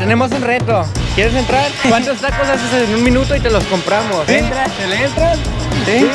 tenemos un reto. ¿Quieres entrar? ¿Cuántos tacos haces en un minuto y te los compramos? ¿Sí? ¿Entras? ¿Te le entras? ¿Sí?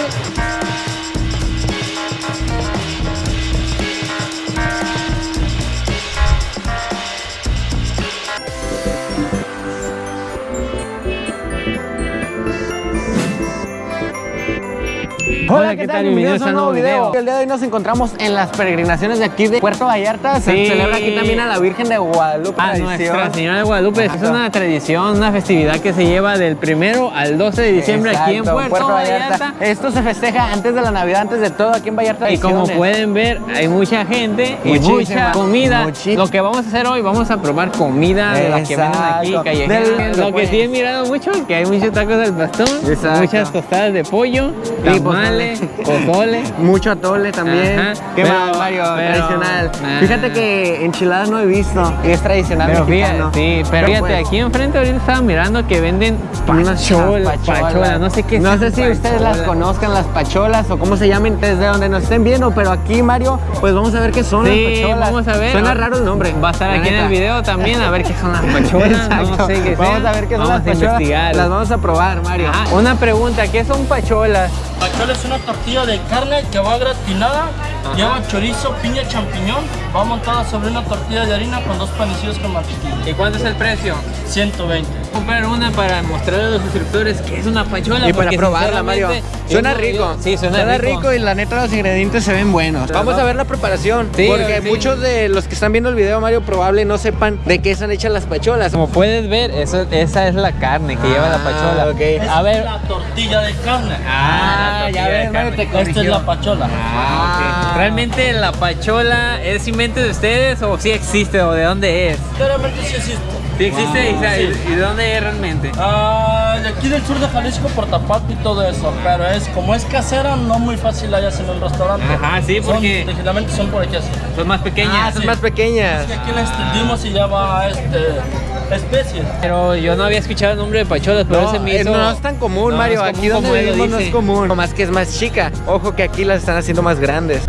Hola, ¿qué tal? Bienvenidos a un nuevo video. El día de hoy nos encontramos en las peregrinaciones de aquí de Puerto Vallarta. Se Sí. celebra aquí también a la Virgen de Guadalupe. Ah, tradición. Nuestra Señora de Guadalupe. Es una tradición, una festividad que se lleva del primero al 12 de diciembre aquí en Exacto, Puerto, Vallarta. Esto se festeja antes de la Navidad, antes de todo aquí en Vallarta. Y como pueden ver, hay mucha gente y Muchísima, mucha comida. muchísima. Lo que vamos a hacer hoy, vamos a probar comida de la que venden aquí, callejera. Lo que sí he mirado mucho, que hay muchos tacos del Exacto. muchas tostadas de pollo, Y tamales, pozole. Mucho atole también. Ajá. ¿Qué Pero- más, Mario? pero- tradicional. Fíjate que enchiladas no he visto. Y es tradicional Pero fíjate, mexicano. sí, pero fíjate, pues, aquí enfrente ahorita estaba mirando que venden unas pachola, pachola, no sé qué No sé si ustedes las conozcan, las pacholas o cómo se llamen desde donde nos estén viendo, pero aquí, Mario, pues vamos a ver qué son Sí, las pacholas. vamos a ver. Suena raro el nombre. Va a estar aquí en el video también a ver qué son las pacholas. Exacto. No sé qué Vamos sean. a ver qué son Vamos las pacholas. investigar. Las vamos a probar, Mario. Ajá, Una pregunta, ¿qué son pacholas? Pachola es una tortilla de carne que va gratinada, lleva chorizo, piña, champiñón, va montada sobre una tortilla de harina con dos panecillos con mantequilla. ¿Y cuánto es el precio? 120. Comprar una para mostrarle a los suscriptores que es una pachola. Y para probarla, Mario. Suena rico. Sí, suena, rico. y la neta los ingredientes se ven buenos. Vamos a ver la preparación. Sí, porque sí. muchos de los que están viendo el video, Mario, probable no sepan de qué están hechas las pacholas. Como puedes ver, eso, esa es la carne que lleva la Ah, pachola. ok. A ver. la tortilla de carne. Ah, Ah, ya ves, Mario, te Esta es corrigió. la pachola. Ah, ok. ¿Realmente la pachola es invento de ustedes o sí existe o de dónde es? Claramente sí existe. Sí existe y, sa- y- y de dónde es realmente. Ah, de aquí del sur de Jalisco, por Tapato y todo eso, pero es como es casera, no muy fácil la hayas en un restaurante. Ajá, sí, Son- porque- Originalmente son por aquí así. Son más pequeñas. Ah, son sí. más pequeñas. Es que aquí la extendimos y ya va este, especies. Pero yo no había escuchado el nombre de pacholas, pero No, ese eh, hizo... no es tan común, No, Mario. es común aquí donde vivimos no es común. Más que es más chica. Ojo que aquí las están haciendo más grandes.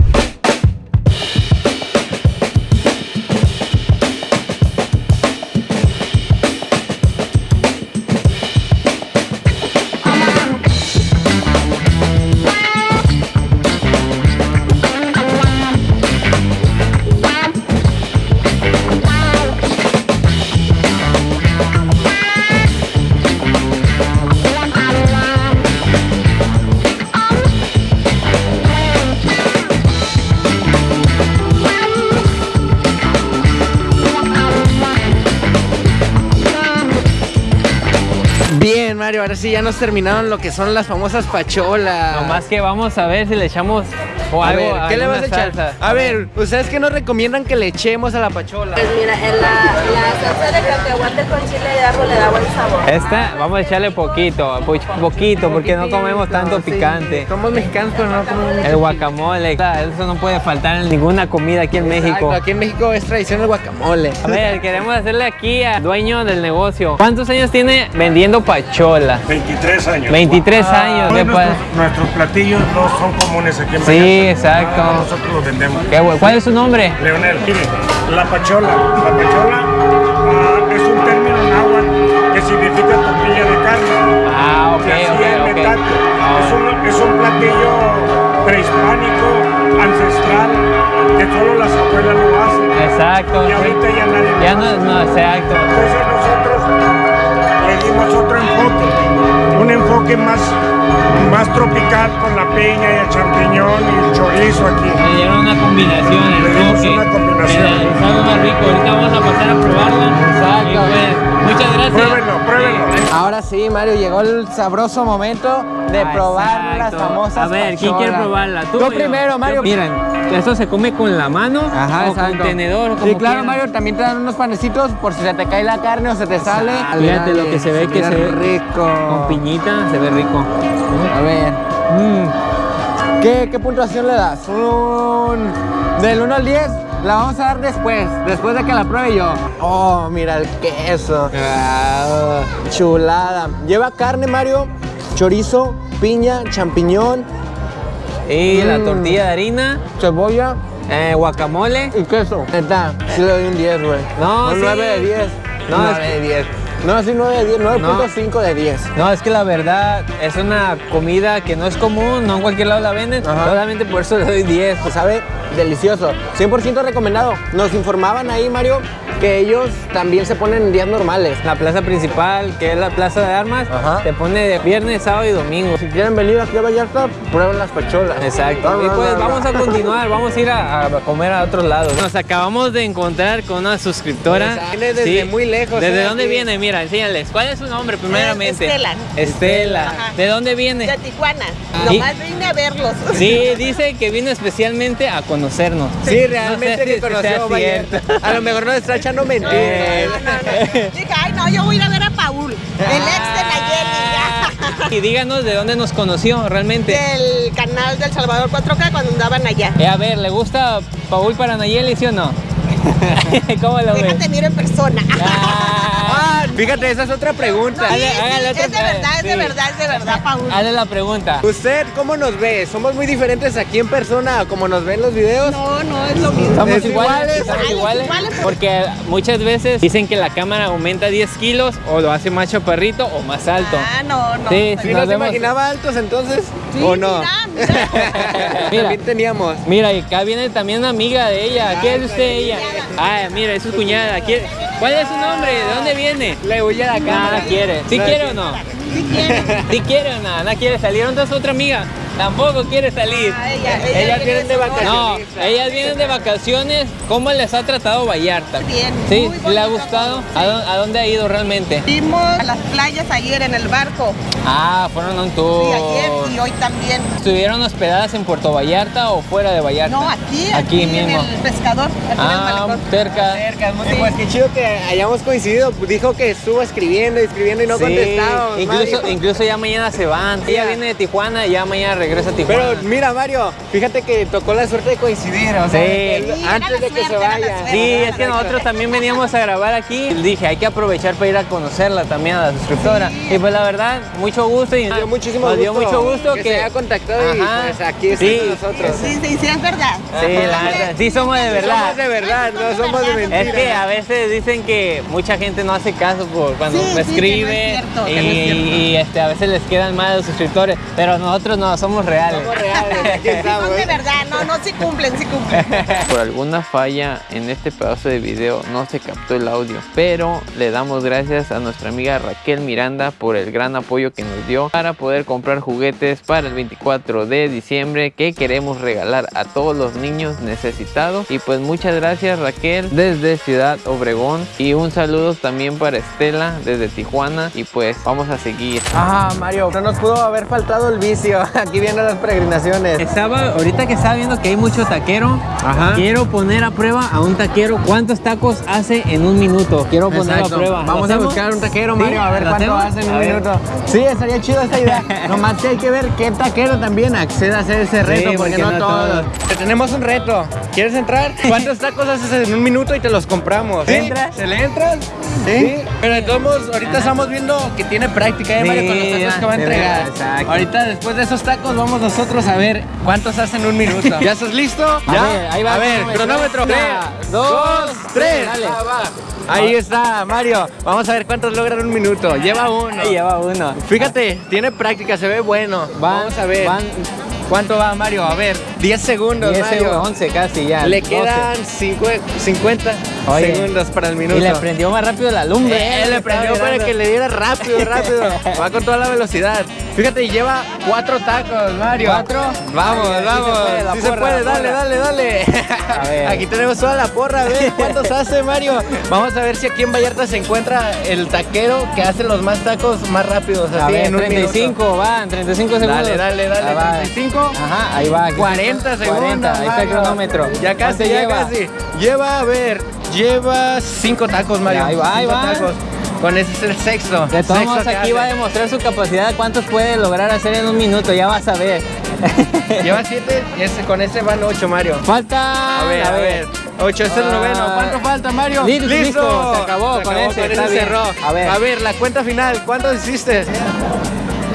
Mario, ahora sí ya nos terminaron lo que son las famosas pacholas. Nomás que vamos a ver si le echamos o a algo, ver, ¿qué le vas a echar? salsa. A ver, ¿ustedes qué nos recomiendan que le echemos a la pachola? Pues mira, en la, la salsa de cacahuate con chile de árbol le da buen sabor. Esta, vamos a echarle poquito, po- poquito, porque no comemos tanto Sí, picante. Somos mexicanos, pero no comemos mucho El guacamole, eso no puede faltar en ninguna comida aquí en México. Aquí en México es tradición el guacamole. A ver, queremos hacerle aquí al dueño del negocio. ¿Cuántos años tiene vendiendo pachola? 23 años. 23 años. Todos de pa- nuestros, nuestros platillos no son comunes aquí en Sí, Exacto. Ah, Nosotros los vendemos. Qué bueno. ¿Cuál es su nombre? Leonel, mire, la pachola. La pachola ah, es un término náhuatl que significa tortilla de carne. Ah, ok, así ok, es. Ah. Es, un, es un platillo prehispánico, ancestral, que solo las abuelas lo hacen. Exacto. Y ahorita ya nadie lo Ya no, exacto. Entonces nosotros le dimos otro enfoque, un enfoque más, más tropical con la piña y el champiñón y el chorizo aquí. Le dieron una combinación, el Le dimos una combinación. Mira, es algo más rico. Ahorita vamos a pasar a probarla. Exacto. Pues, muchas gracias. Pruébenlo, pruébenlo. Ahora sí, Mario, llegó el sabroso momento de Ah, probar las famosas A ver, ¿quién quiere probarla? ¿Tú yo? primero, Mario. Yo- Miren, esto se come con la mano Ajá, o exacto. con tenedor. Sí, como claro, quieran. Mario, también te dan unos panecitos por si se te cae la carne o se te sale. Fíjate lo que se ve, que se ve rico. Con piñita se ve rico. A ver, Mm. ¿qué, qué puntuación le das? Un... Del 1 al 10, la vamos a dar después, después de que la pruebe yo. Oh, mira el queso. Ah, chulada. Lleva carne, Mario, chorizo, piña, champiñón, Y la Mm. tortilla de harina, cebolla eh, guacamole. y queso. Neta, sí le doy un 10, güey. No, un sí. 9 de 10. No, 9 de 10. No, sí, 9 de 10, 9.5 de 10. No, es que la verdad es una comida que no es común, no en cualquier lado la venden. Ajá. Solamente por eso le doy 10. Pues sabe delicioso. 100% recomendado. Nos informaban ahí, Mario, que ellos también se ponen en días normales. La plaza principal, que es la plaza de armas, Ajá. te pone de viernes, sábado y domingo. Si quieren venir aquí a Vallarta, prueben las pacholas. Exacto. Y pues va, va. vamos a continuar, vamos a ir a, a comer a otros lados. Nos acabamos de encontrar con una suscriptora. Viene desde muy lejos, ¿Desde eh, dónde aquí. viene? Mira, enséñales. ¿Cuál es su nombre primeramente? Estela. Estela. Ajá. ¿De dónde viene? De Tijuana. ¿Y? Nomás vine a verlos. Sí, dice que vino especialmente a conocernos. Sí, realmente No sé que si conoció cierto. A lo mejor nos está echando mentiras. No, no, no. Dije, ay, no, yo voy a ir a ver a Paul, el ex de Nayeli, Y díganos de dónde nos conoció realmente. Del canal del Salvador 4K cuando andaban allá. Eh, a ver, ¿le gusta Paul para Nayeli, sí o no? ¿Cómo lo ves? Déjate miro en persona. Ah, Ah, fíjate, esa es otra pregunta. Sí, Hágale- sí, hágale otra es de verdad, es de sí. verdad, es de verdad, Paul. hazle la pregunta. ¿Usted cómo nos ve? ¿Somos muy diferentes aquí en persona como nos ven los videos? No, no, es lo mismo. Estamos ¿Es iguales, iguales? estamos Ay, iguales, iguales, pero- porque muchas veces dicen que la cámara aumenta 10 kilos o lo hace más chaparrito o más alto. Ah, no, no. Sí, ¿Sí Nos nos vemos. imaginaba altos entonces? Sí, ¿O no? Mira, mira. Mira. También teníamos. Mira, y acá viene también una amiga de ella. ¿Quién es usted ella? Ah, mira, es su cuñada. ¿Quién- ¿Cuál es su nombre? ¿De dónde viene? Le huye a la cámara. no quiere. ¿Sí No, quiere sí. o no? Sí quiere. ¿Sí quiere o no? No quiere salir. ¿Dónde está su otra amiga? Tampoco quiere salir. Ah, ella, ella Ellas viene vienen de vacaciones. No, ellas vienen de vacaciones. ¿Cómo les ha tratado Vallarta? Bien, ¿Sí? muy ¿Le ha gustado? sí. ¿A dónde, a dónde ha ido realmente? Fuimos a las playas ayer en el barco. Ah, fueron a un tour. Sí, ayer y hoy también. ¿Estuvieron hospedadas en Puerto Vallarta o fuera de Vallarta? No, aquí, Aquí aquí, mismo. en el pescador, aquí en el Ah, malecón. cerca. Cerca, muy- Pues qué chido que hayamos coincidido. Dijo que estuvo escribiendo, escribiendo y no Sí, incluso, incluso ya mañana se van. Ella viene de Tijuana y ya mañana regresa a Tijuana. Pero mira, Mario, fíjate que tocó la suerte de coincidir. O sea, Sí. que él- Sí, era antes de que se vaya. suerte. Sí, es que nosotros también veníamos a grabar aquí. Dije, hay que aprovechar para ir a conocerla también a la suscriptora. Sí. Y pues la verdad, mucho gusto. Y Nos dio muchísimo nos dio gusto mucho gusto que que, se haya contactado y, pues, aquí está nosotros. Sí, sí, sí, es verdad. Sí, la verdad, sí somos de verdad. Somos de verdad, no somos de mentira. Es que a veces dicen que mucha gente no hace caso por cuando Sí, me sí, que no escribe es cierto, y, que no es cierto. y, este, a veces les quedan mal los suscriptores, pero nosotros no, somos reales. Somos reales, aquí Sí, estamos. son de verdad, no, no, sí cumplen, sí cumplen. Por alguna falla en este pedazo de video no se captó el audio, pero le damos gracias a nuestra amiga Raquel Miranda por el gran apoyo que nos dio para poder comprar juguetes para el 24 de diciembre que queremos regalar a todos los niños necesitados. Y pues muchas gracias Raquel desde Ciudad Obregón y un saludo también para Estela desde Tijuana y pues vamos a seguir. Ah, Mario, no nos pudo haber faltado el vicio. Aquí vienen las peregrinaciones. Estaba, ahorita que estaba viendo que hay mucho taquero, Ajá. quiero poner a prueba a un taquero cuántos tacos hace en un minuto. Quiero ponerlo Exacto. a prueba. ¿Lo Vamos a buscar un taquero, ¿Sí? Mario, a ver ¿Lo cuánto hacemos? hace en A un ver. minuto. Sí, estaría chido esta idea. Nomás que hay que ver qué taquero también accede a hacer ese reto, porque, porque no, no todos. todos. Te tenemos un reto. ¿Quieres entrar? ¿Cuántos tacos haces en un minuto y te los compramos? ¿Sí? ¿Entras? ¿Se le entras? ¿Sí? Pero de todos modos, ahorita estamos viendo que tiene práctica, ¿eh, Sí, Mario? Con los tacos ya, que va a entregar. exacto. Ahorita, después de esos tacos, vamos nosotros a ver cuántos hacen en un minuto. ¿Ya estás listo? A ¿Ya? ver, ahí va A ver, cronómetro. cronómetro. Una, Tres, dos, dos, tres. dale. Ahí está, Mario. Vamos a ver cuántos logran un minuto. Lleva uno. Lleva uno. Fíjate, tiene práctica, se ve bueno. Van- Vamos a ver. van- ¿Cuánto va, Mario? A ver, 10 segundos, 10 Mario. segundos, 11 casi ya. Le 12. quedan cincu- 50 Oye, segundos para el minuto. Y le prendió más rápido la lumbre. Eh, eh, le prendió para que le diera rápido, rápido. Va con toda la velocidad. Fíjate, lleva cuatro tacos, Mario. ¿Cuatro? Vamos, Ay, sí vamos. se puede, la Sí se puede, dale, dale, dale. A ver. Aquí tenemos toda la porra, a ver cuántos hace, Mario. Vamos a ver si aquí en Vallarta se encuentra el taquero que hace los más tacos más rápidos, A ver, en un 35, minuto. van, 35 segundos. Dale, dale, dale. Ah, va. 35. Ajá, ahí va. aquí 40 está. segundos. 40, ahí está el cronómetro. Ya casi, ¿Cuánto ya lleva? casi. Lleva, a ver, lleva cinco tacos, Mario. Ya, ahí va, ahí va. tacos. Con ese es el sexto. De todos modos, aquí va a demostrar su capacidad cuántos puede lograr hacer en un minuto. Ya vas a ver. Lleva siete y ese, con ese van ocho, Mario. Falta. A ver, a ver. Ocho es el Ah. noveno. ¿Cuánto falta, Mario? Listo, listo, se acabó con ese, está bien. cerró. A ver. a ver, la cuenta final. ¿Cuántos hiciste?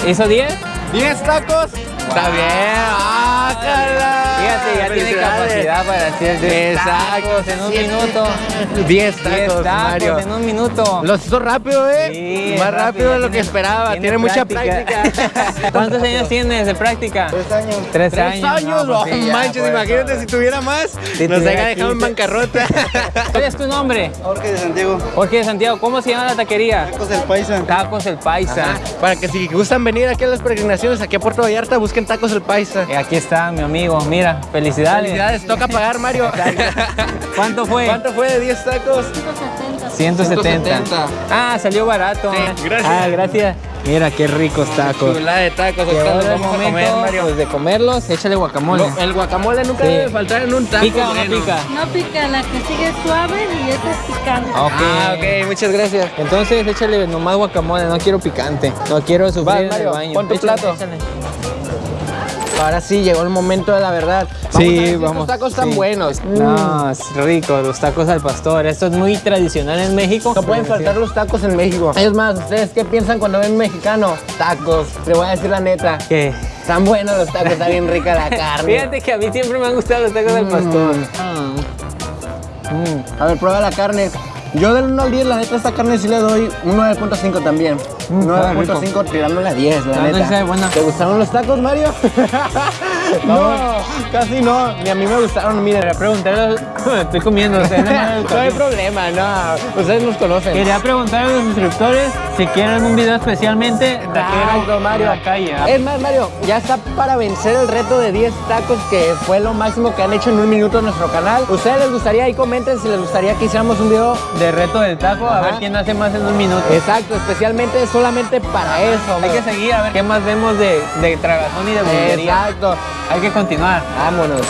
¿Hizo 10? ¿10 tacos Está bien. ¡Ah, cala! Fíjate, ya tiene capacidad para hacer 10 Exacto, tacos en un minuto. 10 10 tacos, tacos Mario. en un minuto. Los hizo rápido, ¿eh? Sí, Más rápido de lo que esperaba. Tiene, mucha práctica. ¿Cuántos años tienes de práctica? Tres años. Tres, Tres años, no, no, pues sí, ya, manches, pues, imagínate si tuviera más. Si nos haya dejado en bancarrota. ¿Cuál es tu nombre? Jorge de Santiago, Jorge de Santiago. ¿Cómo se llama la taquería? Tacos del Paisa. Tacos el Paisa. Ajá, Para que si gustan venir aquí a las peregrinaciones, aquí a Puerto Vallarta, busquen tacos el paisa. Y aquí está mi amigo. Mira, felicidades. Felicidades, toca pagar, Mario. ¿Cuánto fue? ¿Cuánto fue de 10 tacos? 170. 170. Ah, salió barato. Sí, gracias. Ah, gracias. Mira qué ricos tacos. Chulada de tacos, a comer, Mario. pues, de comerlos, échale guacamole. El guacamole nunca Sí. debe faltar en un taco. ¿Pica o no pica? No pica, la que sigue es suave y esta es picante. Ok. Ah, ok, muchas gracias. Entonces échale nomás guacamole, no quiero picante. No quiero sufrir en el Mario, baño. pon tu Échale, plato. échale. Ahora sí, llegó el momento de la verdad. Vamos Sí, a ver si estos vamos. tacos tan sí. buenos. No, es rico, los tacos al pastor. Esto es muy tradicional en México. No pueden faltar los tacos en México. Es más, ¿ustedes qué piensan cuando ven mexicano? Tacos. Le voy a decir la neta. ¿Qué? Están buenos los tacos, está bien rica la carne. Fíjate que a mí siempre me han gustado los tacos al pastor. Mm. A ver, prueba la carne. Yo del 1 al 10, la neta, esta carne sí le doy un 9.5 también. Mm, sabe 9.5 tirándole a 10, la neta. ¿Te gustaron los tacos, Mario? no, casi no. Ni a mí me gustaron, miren. Quería preguntarle, estoy comiendo, o sea, no hay problema, no. Ustedes nos conocen. Quería preguntar a los suscriptores si quieren un video especialmente Exacto, Mario. en la calle. ¿ah? Es más, Mario, ya está para vencer el reto de 10 tacos que fue lo máximo que han hecho en un minuto en nuestro canal. ¿Ustedes les gustaría? Ahí comenten si les gustaría que hiciéramos un video. De reto del taco, a ver quién hace más en un minuto. Exacto, especialmente solamente para eso. Hay que seguir a ver qué más vemos de, de tragazón y de bullería. Exacto. Hay que continuar. Vámonos.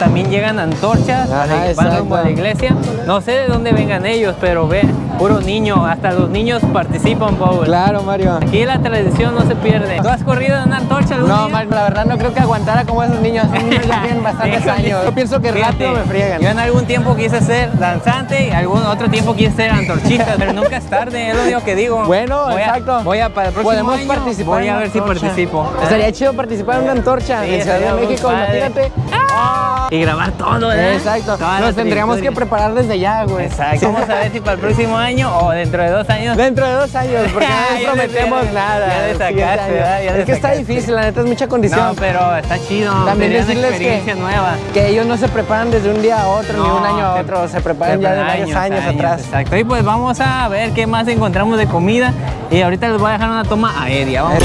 También llegan antorchas Ajá, van rumbo a la iglesia. No sé de dónde vengan ellos, pero ve, puro niño, hasta los niños participan, Paul. Claro, Mario. Aquí la tradición no se pierde. ¿Tú has corrido en una antorcha algún No, día? Mario, la verdad no creo que aguantara como esos niños. Esos niños ya tienen bastantes años. Yo pienso que Fíjate, rápido me friegan. Yo en algún tiempo quise ser danzante y algún otro tiempo quise ser antorchista, pero nunca es tarde, es lo único que digo. Bueno, Voy a- exacto. voy a para el próximo Podemos año, participar Voy a ver si participo. Estaría chido participar en una antorcha Sí, en Ciudad de México, padre. imagínate. Y grabar todo, ¿verdad? Exacto. Toda Nos tendríamos que preparar desde ya, güey. Exacto. Vamos a ver si para el próximo año o dentro de dos años. Dentro de dos años, porque no prometemos ya nada. ya año. ¿verdad? Ya le es que está difícil, la neta es mucha condición. No, pero está chido. También decirles que, nueva. que ellos no se preparan desde un día a otro, ni un año a otro, se preparan ya de varios años, atrás. Exacto. Y pues vamos a ver qué más encontramos de comida. Y ahorita les voy a dejar una toma aérea. Vamos.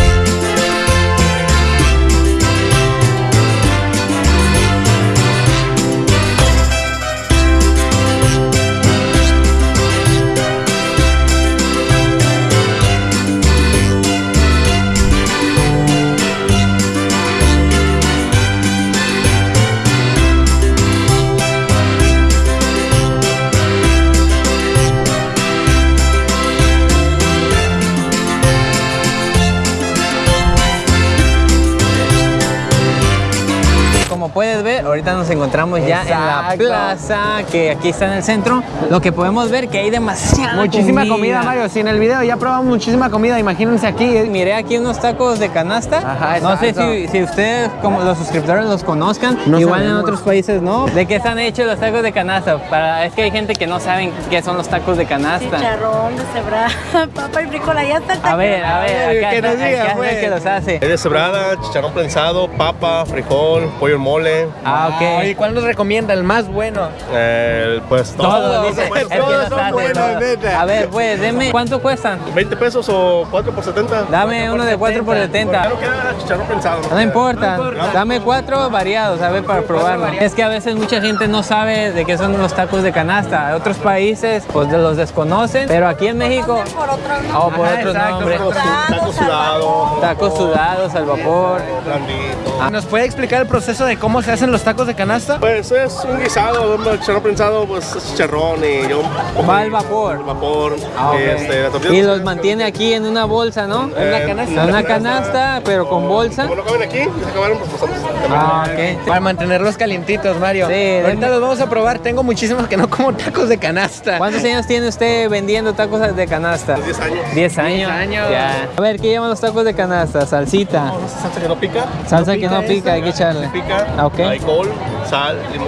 Ahorita nos encontramos ya en la Exacto. plaza, que aquí está en el centro. Lo que podemos ver que hay demasiada Muchísima comida. Mario. Si en el video ya probamos muchísima comida, imagínense aquí. eh. Miré aquí unos tacos de canasta. Ajá, no sé exacto. si, si ustedes, como los suscriptores, los conozcan. No Igual en sabemos. otros países no. ¿De qué están hechos los tacos de canasta? Para, es que hay gente que no saben qué son los tacos de canasta. Chicharrón, deshebrada, papa y frijola. Ya está el A ver, a ver, acá Que nos diga, acá está el pues. que los hace. Es de cebrada, chicharrón prensado, papa, frijol, pollo en mole. Ah, ok. ¿Y cuál nos recomienda? El más bueno. Eh, pues Todo, todos, dice. pues, Es que todos no son sabe, buenos. no. neta. A ver, pues, deme. ¿Cuánto cuestan? 20 pesos o 4 por 70. Dame uno de 4 por 70. Ya no queda chicharrón pensado. No importa, dame cuatro variados, a ver, para probarlo. Es que a veces mucha gente no sabe de qué son los tacos de canasta. En otros países, pues los desconocen, pero aquí en México, Por otro nombre. o por Ajá, otros nombres. Taco, taco sudado, Tacos sudados al vapor. blandito. ¿Nos puede explicar el proceso de cómo se hacen los tacos de canasta? Pues es un guisado, un chicharrón prensado, pues es chicharrón y yo Va al vapor. vapor. Ah, este, Y pues, los mantiene aquí en una bolsa, ¿no? eh, una canasta. En una canasta, pero con bolsa. Como no caben aquí, se acabaron pues pasamos. Ah, ok. Para mantenerlos calientitos, Mario. Sí, Ahorita los vamos a probar. Tengo muchísimos que no como tacos de canasta. ¿Cuántos años tiene usted vendiendo tacos de canasta? 10 años. 10 años. años. Ya. A ver, ¿qué llaman los tacos de canasta? Salsita. Salsa que no pica. Salsa que no pica, hay que echarle. Pica. Ah, ok. Alcohol, sal, limón,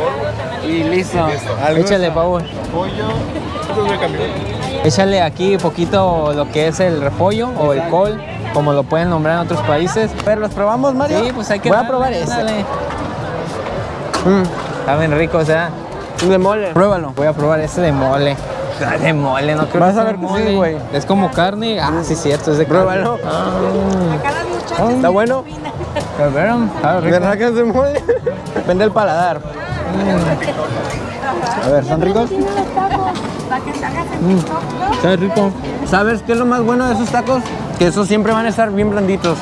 Y listo. Al Échale, gusto. Pavo. pollo. Échale aquí un poquito lo que es el repollo o el col, como lo pueden nombrar en otros países. Pero los probamos, Mario. Sí, pues hay que Voy a probar ese. dale. Mm, Saben ricos, ¿eh? de mole. Pruébalo. Voy a probar ese de mole. De mole, no creo Vas que a sea ver que mole. sí, güey. Es como carne. Ah, sí, cierto, es de carne. Pruébalo. Ah, ¿Está bueno? Está rico. ¿Verdad que es de mole? Vende el paladar. A ver, ¿están ricos? Está rico. ¿Sabes qué es lo más bueno de esos tacos? Que esos siempre van a estar bien blanditos.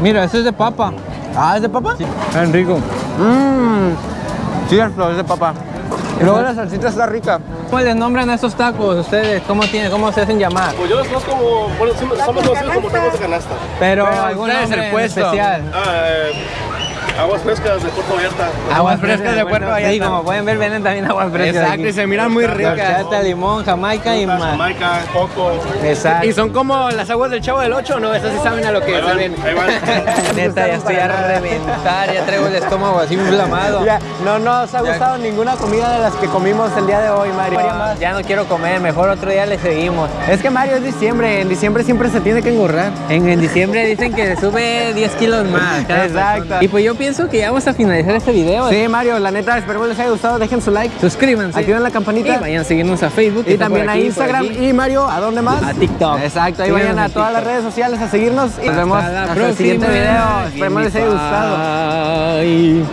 Mira, eso es de papa. Ah, ¿es de papa? Está rico. Mmm. Cierto, es de papa. Y luego la salsita está rica. ¿Cómo les nombran a esos tacos ustedes? ¿Cómo, tienen, cómo se hacen llamar? Pues yo los conozco como, bueno, somos conocidos como tacos de canasta. Pero, Pero algún nombre el puesto. especial. Ah, eh, aguas frescas de Puerto Vallarta. Aguas frescas de Puerto Sí, Vallarta. como pueden ver, venden también aguas frescas. Exacto, aquí. y se miran muy ricas. Horchata, limón, jamaica y más. Jamaica, coco. Exacto. ¿Y son como las aguas del Chavo del 8 o no? Esas sí saben a lo que Ahí se van, ven. ahí van. Neta, ya estoy a reventar, ya traigo el estómago así inflamado. Ya, no nos ha gustado ninguna comida de las que comimos el día de hoy, Mario. Ya no quiero comer, mejor otro día le seguimos. Es que Mario es diciembre, en diciembre siempre se tiene que engorrar. En, en diciembre dicen que sube 10 kilos más. Exacto. persona. Y pues yo pienso que ya vamos a finalizar este video. Sí, Mario, la neta, espero les haya gustado, dejen su like. Suscríbanse. Activen la campanita. Y vayan a seguirnos a Facebook. Y también a Instagram. Y Mario, ¿a dónde más? A TikTok. Exacto, ahí Síganos vayan a todas las redes sociales a seguirnos. Y nos vemos hasta el siguiente video. Esperemos les haya gustado. Bye.